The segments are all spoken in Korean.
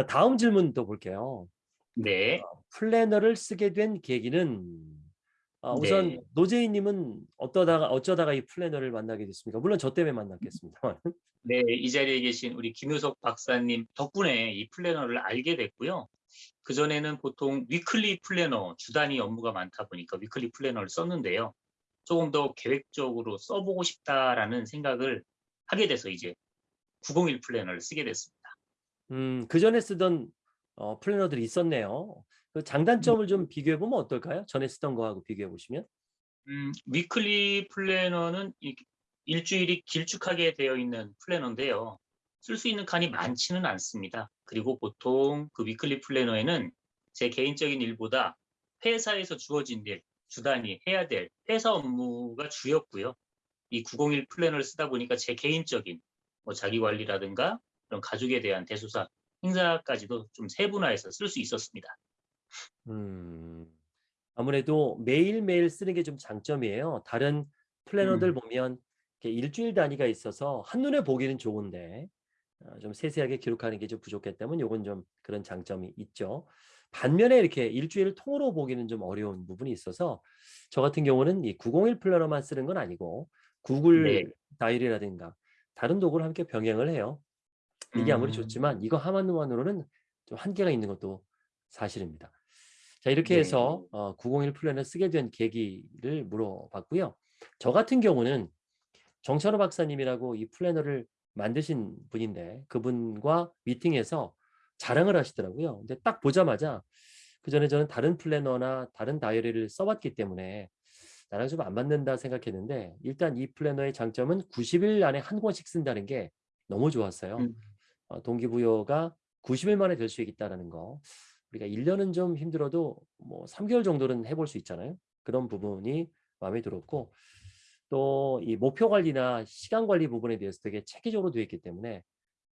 자, 다음 질문 또 볼게요. 네. 어, 플래너를 쓰게 된 계기는 어, 우선 네. 노재희님은 어떠다가 어쩌다가 이 플래너를 만나게 됐습니까? 물론 저 때문에 만났겠습니다. 네, 이 자리에 계신 우리 김효석 박사님 덕분에 이 플래너를 알게 됐고요. 그 전에는 보통 weekly 플래너, 주 단위 업무가 많다 보니까 weekly 플래너를 썼는데요. 조금 더 계획적으로 써보고 싶다라는 생각을 하게 돼서 이제 901 플래너를 쓰게 됐습니다. 음, 그 전에 쓰던 어, 플래너들이 있었네요. 그 장단점을 좀 비교해 보면 어떨까요? 전에 쓰던 거하고 비교해 보시면. 음, weekly 플래너는 이- 일주일이 길쭉하게 되어 있는 플래너인데요. 쓸 수 있는 칸이 많지는 않습니다. 그리고 보통 그 weekly 플래너에는 제 개인적인 일보다 회사에서 주어진 일, 주단위 해야 될 회사 업무가 주였고요. 이 901 플래너를 쓰다 보니까 제 개인적인 뭐 자기 관리라든가 그런 가족에 대한 대소사 행사까지도 좀 세분화해서 쓸 수 있었습니다. 음, 아무래도 매일매일 쓰는 게 좀 장점이에요. 다른 플래너들 음. 보면 이렇게 일주일 단위가 있어서 한눈에 보기는 좋은데 어, 좀 세세하게 기록하는 게 좀 부족했다면 요건 좀 그런 장점이 있죠. 반면에 이렇게 일주일을 통으로 보기는 좀 어려운 부분이 있어서 저 같은 경우는 이 901 플래너만 쓰는 건 아니고 구글 네. 다이어리라든가 다른 도구를 함께 병행을 해요. 이게 아무리 음. 좋지만 이거 하나만으로는 좀 한계가 있는 것도 사실입니다. 자 이렇게 네. 해서 어, 901 플랜을 쓰게 된 계기를 물어봤고요. 저 같은 경우는 정찬호 박사님이라고 이 플래너를 만드신 분인데 그분과 미팅에서 자랑을 하시더라고요. 근데 딱 보자마자 그 전에 저는 다른 플래너나 다른 다이어리를 써봤기 때문에 나랑 좀 안 맞는다 생각했는데 일단 이 플래너의 장점은 90일 안에 한 권씩 쓴다는 게 너무 좋았어요. 음. 어, 동기부여가 90일 만에 될 수 있다는 거. 우리가 1년은 좀 힘들어도 뭐 3개월 정도는 해볼 수 있잖아요. 그런 부분이 마음에 들었고 또 이 목표 관리나 시간 관리 부분에 대해서 되게 체계적으로 되어 있기 때문에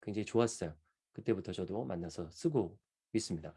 굉장히 좋았어요. 그때부터 저도 만나서 쓰고 있습니다.